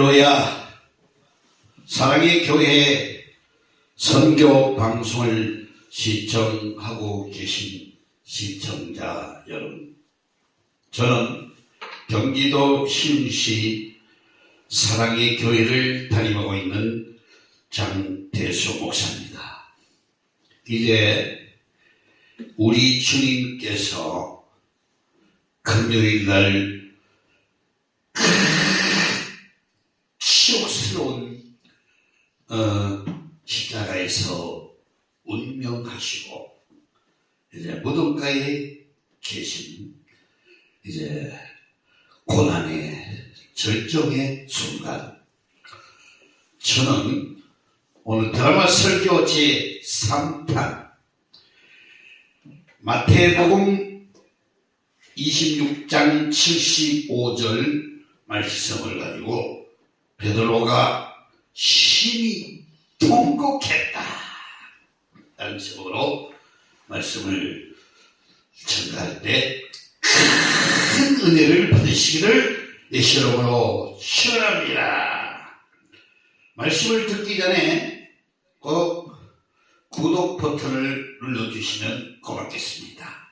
할렐루야. 사랑의 교회 선교 방송을 시청하고 계신 시청자 여러분. 저는 경기도 시흥시 사랑의 교회를 담임하고 있는 장대수 목사입니다. 이제 우리 주님께서 금요일 날 치욕스러운 어, 십자가에서 운명하시고 이제 무덤가에 계신 이제 고난의 절정의 순간 저는 오늘 드라마 설교 제 3탄 마태복음 26장 75절 말씀을 가지고 베드로가 심히 통곡했다. 라는 제목으로 말씀을 전가할 때 큰 은혜를 받으시기를 예시 이름으로 축원합니다. 말씀을 듣기 전에 꼭 구독 버튼을 눌러주시면 고맙겠습니다.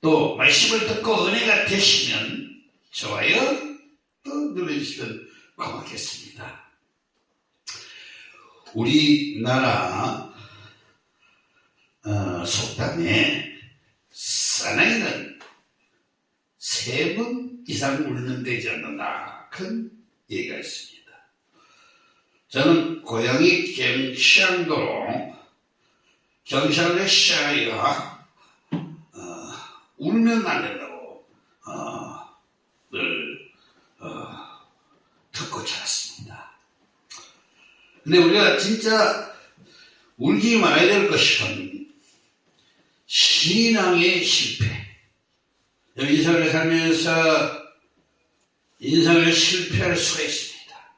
또 말씀을 듣고 은혜가 되시면 좋아요 또 눌러주시면 고맙겠습니다. 우리나라 어, 속담에 사나이는 세 번 이상 울면 되지 않는다. 큰 얘기가 있습니다. 저는 고향이 경상도로 경상도의 시아이가 어, 울면 안 된다고 어, 늘 어, 듣고 자랐습니다. 근데 우리가 진짜 울지 말아야 될 것은 신앙의 실패. 인생을 살면서 인생을 실패할 수가 있습니다.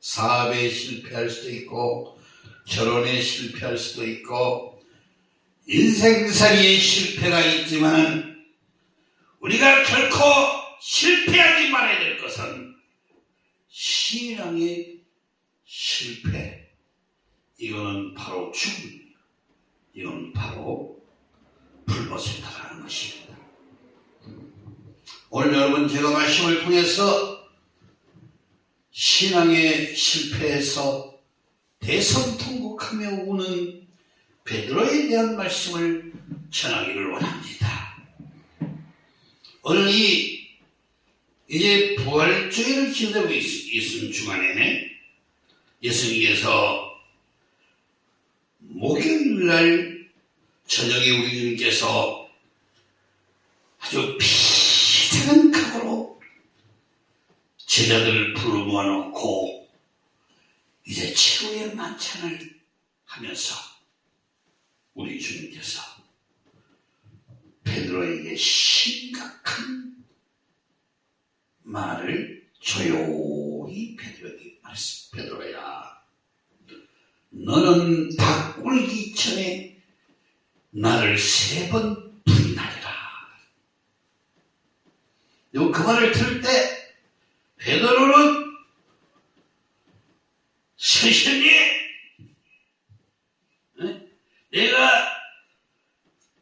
사업에 실패할 수도 있고, 결혼에 실패할 수도 있고, 인생살이에 실패가 있지만, 우리가 결코 실패하지 말아야 될 것은 신앙의 실패. 이거는 바로 죽음. 이건 바로 불못에 달하는 것입니다. 오늘 여러분 제가 말씀을 통해서 신앙의 실패에서 대성통곡하며 우는 베드로에 대한 말씀을 전하기를 원합니다. 오늘 이 이제 부활주의를 기다리고 있, 있는 중간에 예수님께서 목요일날 저녁에 우리 주님께서 아주 비장한 각오로 제자들을 불러 모아놓고 이제 최후의 만찬을 하면서 우리 주님께서 베드로에게 심각한 말을 조용히 베드로에게 말했습니다. 베드로야, 너는 닭 꿀기 전에 나를 세 번 부인하리라. 그 말을 들을 때 베드로는 스승님, 내가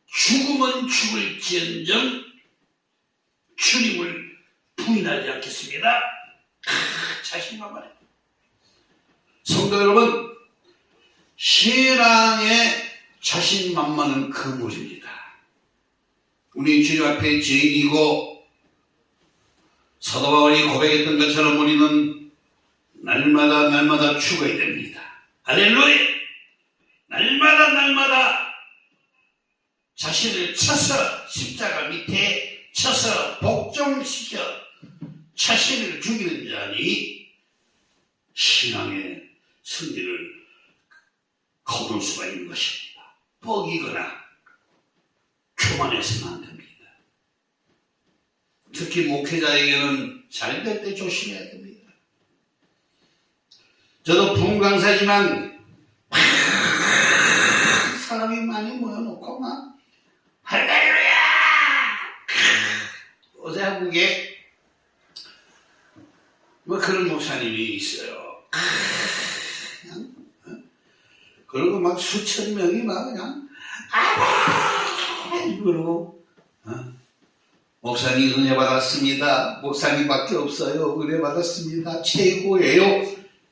죽으면 죽을지언정 주님을 부인하지 않겠습니다. 아, 자신만만해. 성도 여러분, 신앙의 자신 만만은 그물입니다. 우리 주님 앞에 죄인이고 사도 바울이 고백했던 것처럼 우리는 날마다 날마다 죽어야 됩니다. 할렐루야! 날마다 날마다 자신을 쳐서 십자가 밑에 쳐서 복종시켜 자신을 죽이는 자니 신앙의 승리를 거둘 수가 있는 것입니다. 뻑이거나 교만해서는 안 됩니다. 특히 목회자에게는 잘될 때 조심해야 됩니다. 저도 부흥강사지만 사람이 많이 모여놓고 막 할렐루야! 어제 한국에 뭐 그런 목사님이 있어요. 그리고 막 수천 명이 막 그냥 아멘 그러고 어? 목사님 은혜 받았습니다. 목사님밖에 없어요. 은혜 받았습니다. 최고예요.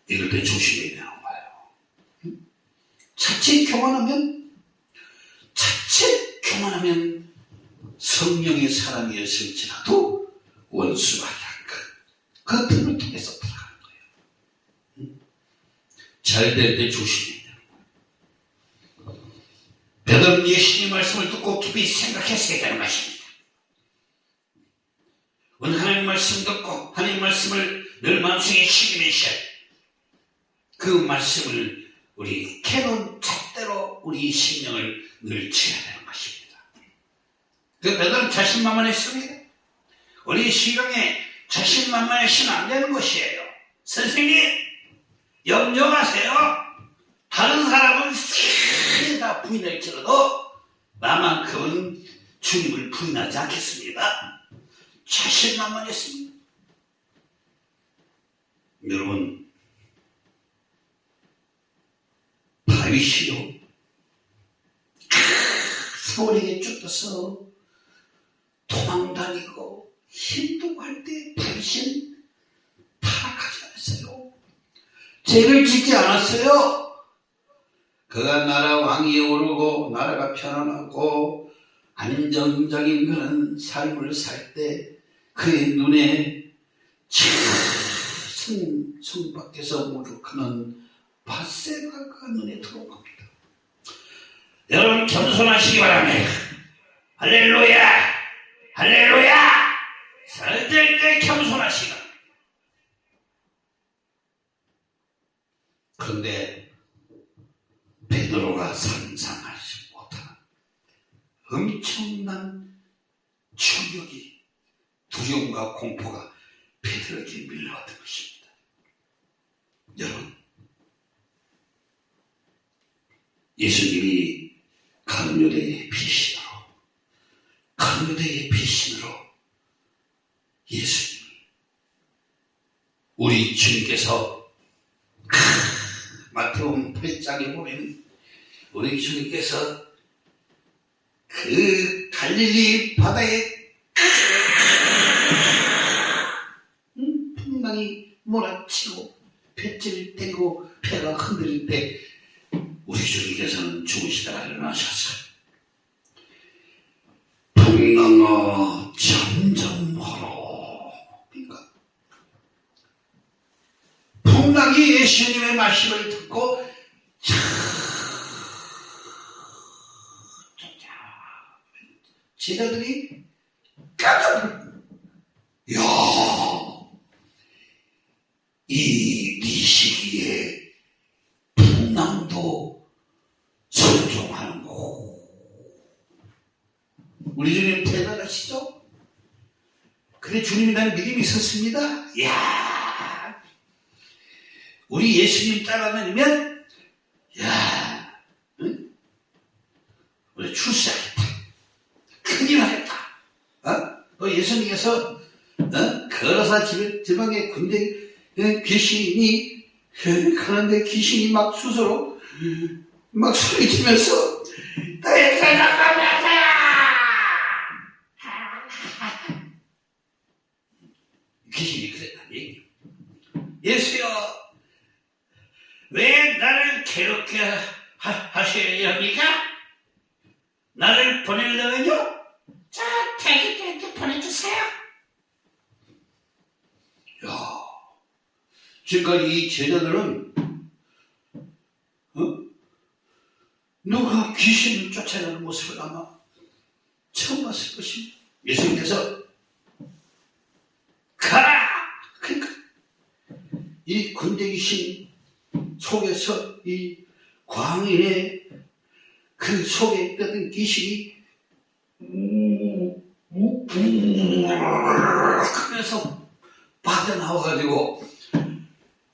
이럴 때 조심해야 되는 거예요. 자칫 교만하면 자칫 교만하면 성령의 사람이었을지라도 원수가 약간 그 틈을 통해서 들어가는 거예요. 잘 될때 거예요. 베드로는 예수님 말씀을 듣고 깊이 생각했어야 되는 것입니다. 오늘 하나님 말씀 듣고 하나님 말씀을 늘 마음속에 새기면서 그 말씀을 우리 캐논 잣대로 우리 심령을 늘 지어야 되는 것입니다. 그 베드로는 자신만만했습니다. 우리 시경에 자신만만해서는 안 되는 것이에요. 선생님, 염려 마세요. 다른 사람은 다 부인할지라도 나만큼은 주님을 부인하지 않겠습니다. 자신만만했습니다. 여러분, 다윗이요. 서울에게 쫓겨서 도망다니고 힘들고 할때 다윗은 타락하지 않았어요. 죄를 짓지 않았어요. 그가 나라 왕위에 오르고 나라가 편안하고 안정적인 그런 삶을 살 때 그의 눈에 참 성 밖에서 무릎하는 바세바가 눈에 들어옵니다. 여러분 겸손하시기 바랍니다. 할렐루야! 할렐루야! 살될 때 겸손하시라. 그런데 베드로가 상상하지 못하는 엄청난 충격이 두려움과 공포가 베드로에게 밀려왔던 것입니다. 여러분, 예수님이 강요대의 피신으로, 강요대의 피신으로 예수님, 우리 주님께서 크, 마태복음 8장에 보면 우리 주님께서 그 갈릴리 바다에 음, 풍랑이 몰아치고 뱃질을 떼고 배가 흔들릴 때 우리 주님께서는 죽으시다가 일어나셨어요. 풍랑아 멀어. 그러니까 풍랑이 예수님의 말씀을 듣고 차 제자들이 깜짝 놀 야, 이, 이 시기에 풍랑도 순종하는 거. 우리 주님 대단하시죠? 그래, 주님이 난 믿음이 있었습니다. 야 우리 예수님 따라다니면, 야 응? 우리 출세하겠다. 큰일 하겠다. 어? 또 예수님께서, 어? 걸어서 집, 지방에 군대 어? 귀신이 어, 가는데 귀신이 막 스스로 막 소리치면서 나의 생각하면서야 귀신이 그랬다는 얘기 예수여 왜 나를 괴롭게 하, 하셔야 합니까? 나를 보내려면요? 자, 태기한테 보내주세요. 야, 지금까지 이 제자들은 어? 누가 귀신을 쫓아내는 모습을 아마 처음 봤을 것입니다. 예수님께서 가라! 그러니까 이 군대 귀신 속에서 이 광인의 그 속에 있던 귀신이 그래서 빠져나와가지고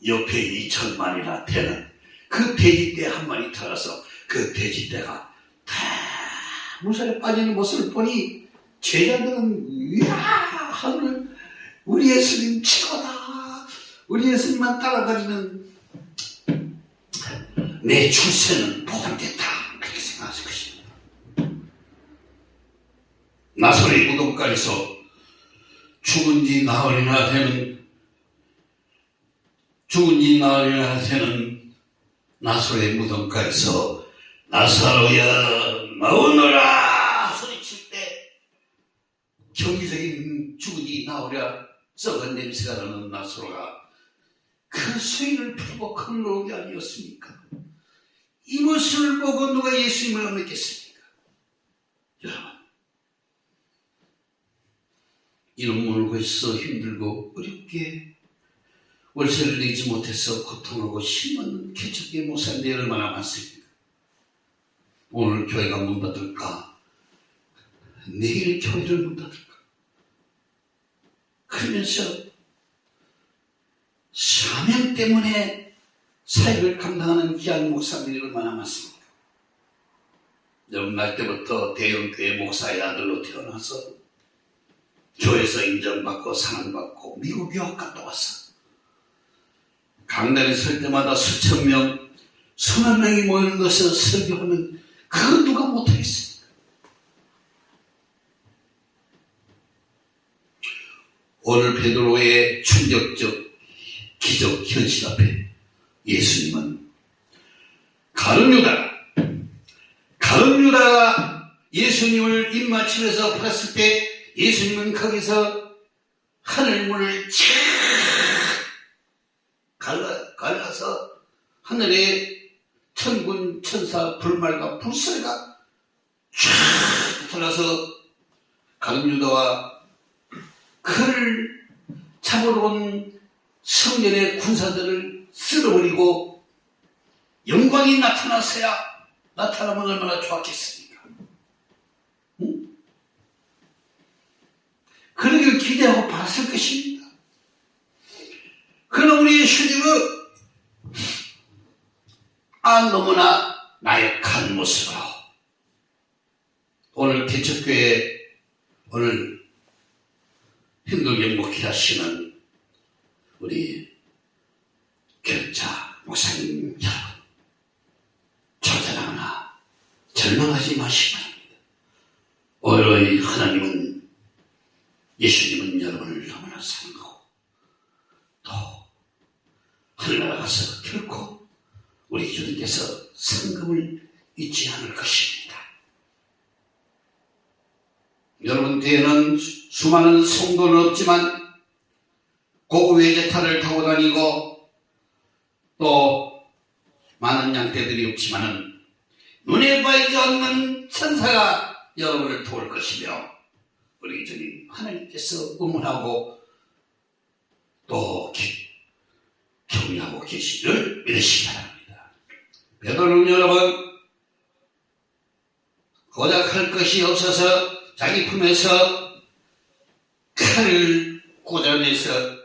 옆에 이천만이나 되는 그 돼지떼 한 마리 들어서 그 돼지떼가 다 물살에 빠지는 모습을 보니 제자들은 이야 하늘 우리 예수님 최고다 우리 예수님만 따라다니는 내 출세는 보장됐다. 그렇게 생각하실 것입니다. 나사렛 무덤가에서 죽은 지 나흘이나 되는 죽은 지 나흘이나 되는 나사렛 무덤가에서 나사로야 나오너라 소리칠 때 경기적인 죽은 지 나오랴 썩은 냄새가 나는 나사로가 그 수인을 큰놓은 게 아니었습니까? 이 모습을 보고 누가 예수님을 안 믿겠습니까? 여러분 이런 물고 있어 힘들고 어렵게 월세를 내지 못해서 고통하고 힘없는 개척의 모사인데 얼마나 많습니까? 오늘 교회가 문 닫을까? 내일 교회를 문 닫을까? 그러면서 사명 때문에 사역을 감당하는 귀한 목사들이 얼마나 많습니까? 여러분 날 때부터 대형교회 목사의 아들로 태어나서 교회에서 인정받고 사랑받고 미국 유학 갔다 왔어. 강단에 설 때마다 수천 명, 수만 명이 모이는 곳에서 설교하면 그건 누가 못하겠습니까? 오늘 베드로의 충격적 기적 현실 앞에 예수님은 가룟 유다, 가룟 유다가 예수님을 입맞춤에서 봤을 때 예수님은 거기서 하늘문을 쫙 갈라, 갈라서 하늘에 천군 천사 불말과 불사가 쫙 가룟 유다와 그를 잡으러 온 성전의 군사들을 쓸어버리고 영광이 나타났어야 나타나면 얼마나 좋았겠습니까? 응? 그러기를 기대하고 봤을 것입니다. 그러나 우리 예수님은 아 너무나 나약한 모습으로 오늘 개척교회 오늘 힘들게 목회하시는 우리 교자 목사님 여러분 좌절하거나 절망하지 마시기 바랍니다. 오히려 하나님은 예수님은 여러분을 너무나 사랑하고 또 하늘나라 가서 결코 우리 주님께서 상금을 잊지 않을 것입니다. 여러분 뒤에는 수많은 성도는 없지만 고급 외제차를 타고 다니고 또 많은 양떼들이 없지만은 눈에 보이지 않는 천사가 여러분을 도울 것이며 주님 하나님께서 응원하고 또 기- 격려하고 계시를 믿으시기 바랍니다. 베드로는 여러분 고작 할 것이 없어서 자기 품에서 칼을 꽂아내서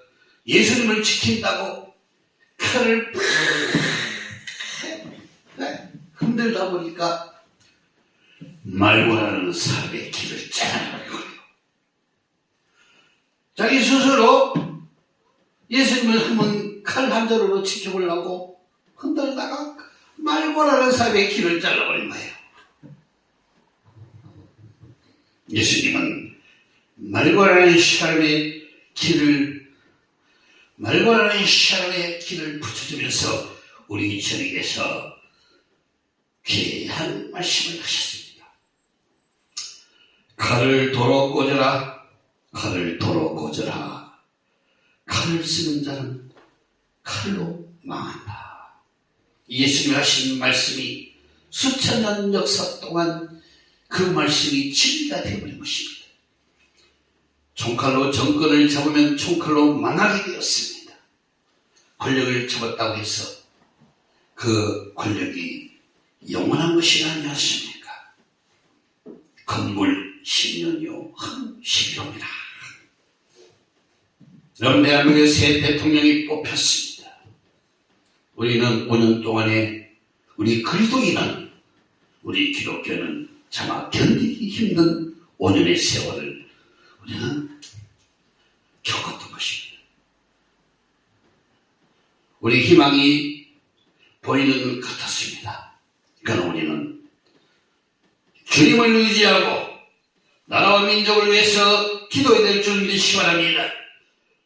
예수님을 지킨다고 칼을 팍 흔들다 보니까 말고라는 사람의 길을 잘라버리고 자기 스스로 예수님을 한번 칼 한 자루로 지켜보려고 흔들다가 말고라는 사람의 길을 잘라버린 거예요. 예수님은 말고라는 사람의 길을 말고라는 사람의 길을 붙여주면서 우리 저에게서 귀한 말씀을 하셨습니다. 칼을 도로 꽂아라, 칼을 도로 꽂아라. 칼을 쓰는 자는 칼로 망한다. 예수님이 하신 말씀이 수천 년 역사 동안 그 말씀이 진리가 되어버린 것입니다. 총칼로 정권을 잡으면 총칼로 망하게 되었습니다. 권력을 잡았다고 해서 그 권력이 영원한 것이 아니었습니까? 건물 10년이요, 한 11호입니다. 여러분, 대한민국의 새 대통령이 뽑혔습니다. 우리는 5년 동안에 우리 그리스도인은, 우리 기독교는 차마 견디기 힘든 5년의 세월을 우리는 겪었던 것입니다. 우리 희망이 보이는 것 같았습니다. 그러나 우리는 주님을 의지하고 나라와 민족을 위해서 기도해야 될 줄 믿으시기 바랍니다.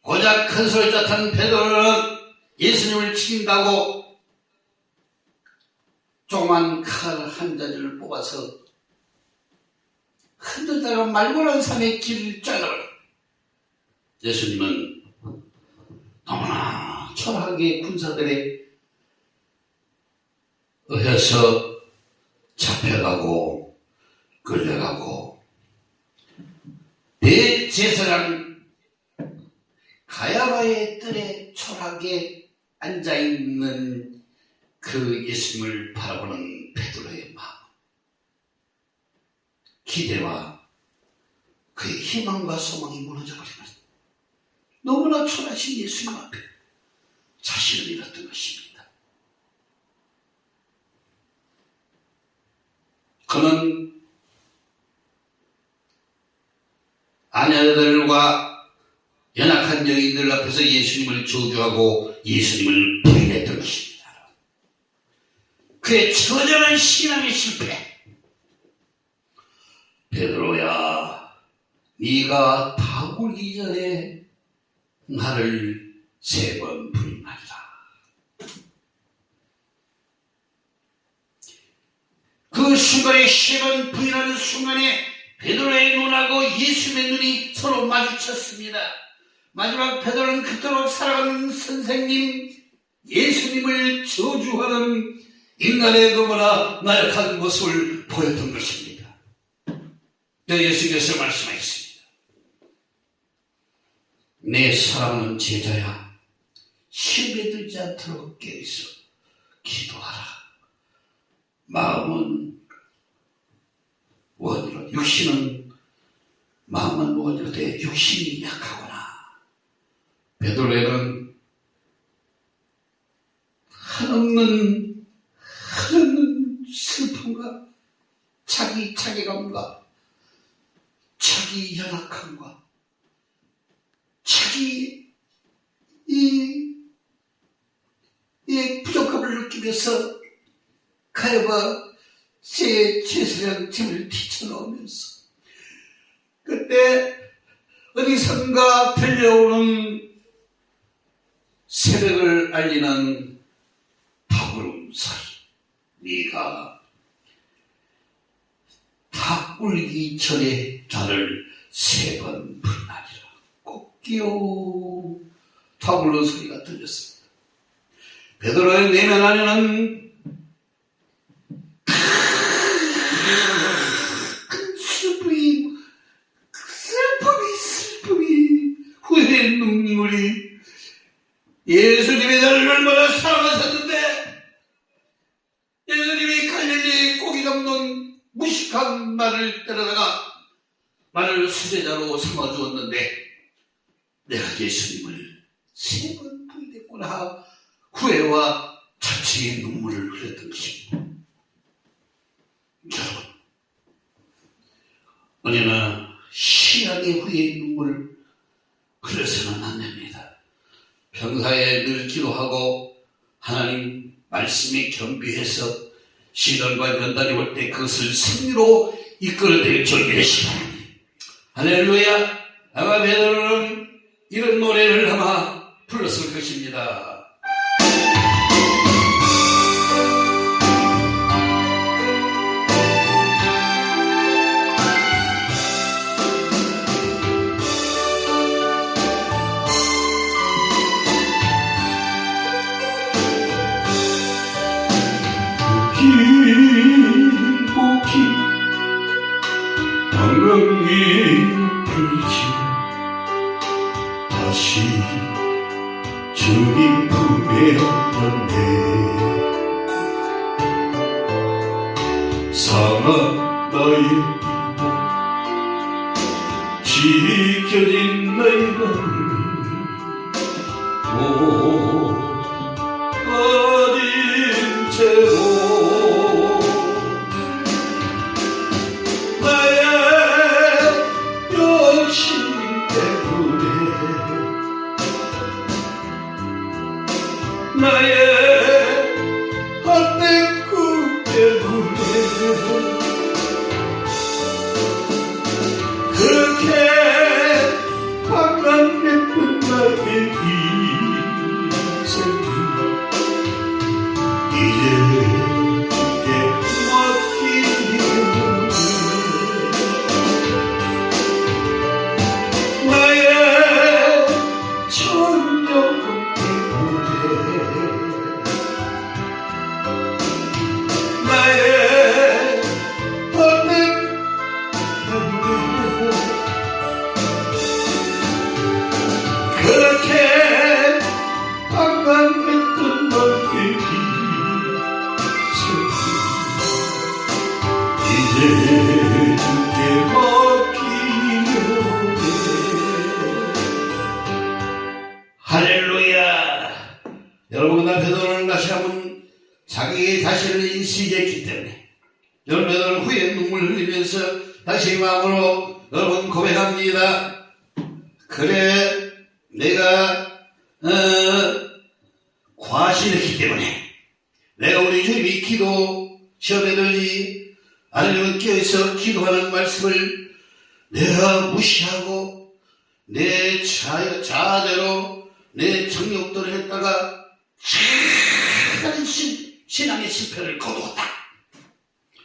고작 큰 소리 tat한 베드로는 예수님을 죽인다고 조그만 칼 한 자리를 뽑아서 흔들다가 말고난 산의 길을 잘라버려. 예수님은 너무나 초라하게 군사들에 의해서 잡혀가고 끌려가고 대제사장 가야바의 뜰에 초라하게 앉아있는 그 예수님을 바라보는 베드로의 마음 기대와 그의 희망과 소망이 무너져버리면 너무나 초라하신 예수님 앞에 자신을 잃었던 것입니다. 그는 아내들과 연약한 여인들 앞에서 예수님을 저주하고 예수님을 부인했던 것입니다. 그의 처절한 신앙의 실패. 베드로야, 네가 다 굴기 전에 나를 세 번 부인하리라. 그 순간에 세 번 부인하는 순간에 베드로의 눈하고 예수님의 눈이 서로 마주쳤습니다. 마지막 베드로는 그토록 살아가는 선생님 예수님을 저주하는 인간의 너무나 나약한 모습을 보였던 것입니다. 네, 예수께서 말씀하셨습니다. 내 사랑하는 제자야, 실패 들지 않도록 깨어있어 기도하라. 마음은 원이로, 육신은 마음은 원이로 돼 육신이 약하구나. 베드로에는 한없는 한없는 슬픔과 자기 자괴감과 자기 연약함과 자기 이, 이 부족함을 느끼면서 가야바 제 제사장 짐을 뒤쳐놓으면서 그때 어디선가 들려오는 새벽을 알리는 소리 네가 다 꿀기 전에 나를 세 번 불나리라. 꼭기요 다 부르는 소리가 들렸습니다. 베드로의 내면 안에는 큰 슬픔이 슬픔이 슬픔이 후회의 눈물이 예수님이 나를 얼마나 사랑하셨는데 예수님이 갈릴리 고기 잡는 무식한 말을 때려다가 나를 수제자로 삼아주었는데 내가 예수님을 세 번 부인했구나 후회와 자취의 눈물을 흘렸던 것입니다. 여러분 언제나 시간의 후회의 눈물을 흘려서는 안 됩니다. 평사에 늘 기도하고 하나님 말씀에 겸비해서 시련과 연단이 올 때 그것을 승리로 이끌어낼 줄 바랍니다. 할렐루야 아마 베드로는 이런 노래를 아마 불렀을 것입니다. 기도 시험에 들리 아니면 껴서 기도하는 말씀을 내가 무시하고 내 자, 자아대로 내 정욕대로 했다가 작은 신, 신앙의 실패를 거두었다.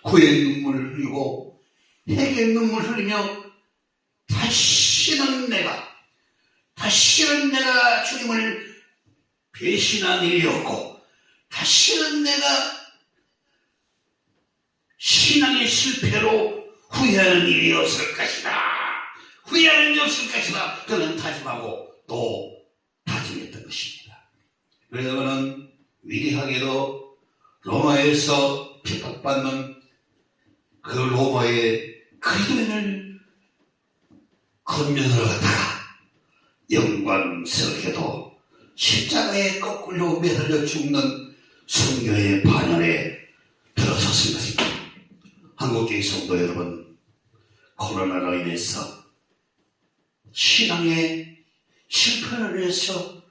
후에 눈물을 흘리고 해의 눈물 흘리며 다시는 내가 다시는 내가 주님을 배신한 일이 없고 다시는 내가 신앙의 실패로 후회하는 일이 없을 것이다. 후회하는 일이 없을 것이다. 그는 다짐하고 또 다짐했던 것입니다. 그래서 그는 위대하게도 로마에서 핍박받는 그 로마의 그리스도인을 건면하러 갔다가 영광스럽게도 십자가에 거꾸로 매달려 죽는 성교의 반열에. 한국교회 성도 여러분, 코로나로 인해서 신앙의 실패를 해서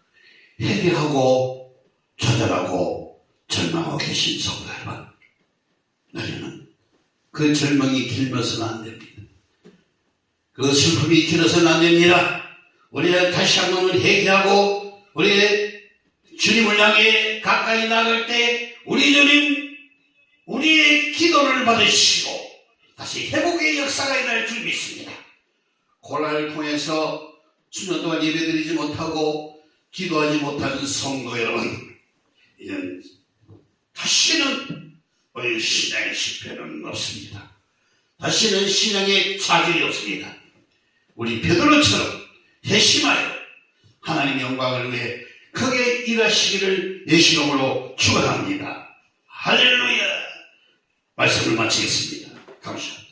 회개하고 좌절하고 절망하고 계신 성도 여러분, 우리는 그 절망이 길면서는 안 됩니다. 그 슬픔이 길어서는 안 됩니다. 우리가 다시 한번 회개하고 우리의 주님을 향해 가까이 나갈 때 우리 주님 우리의 기도를 받으시고 다시 회복의 역사가 일어날 줄 믿습니다. 고난을 통해서 수년 동안 예배드리지 못하고 기도하지 못하는 성도 여러분 이제는 다시는 우리 신앙의 실패는 없습니다. 다시는 신앙의 좌절이 없습니다. 우리 베드로처럼 회심하여 하나님 영광을 위해 크게 일하시기를 예시름으로 축원합니다. 할렐루야. 말씀을 마치겠습니다. 감사합니다.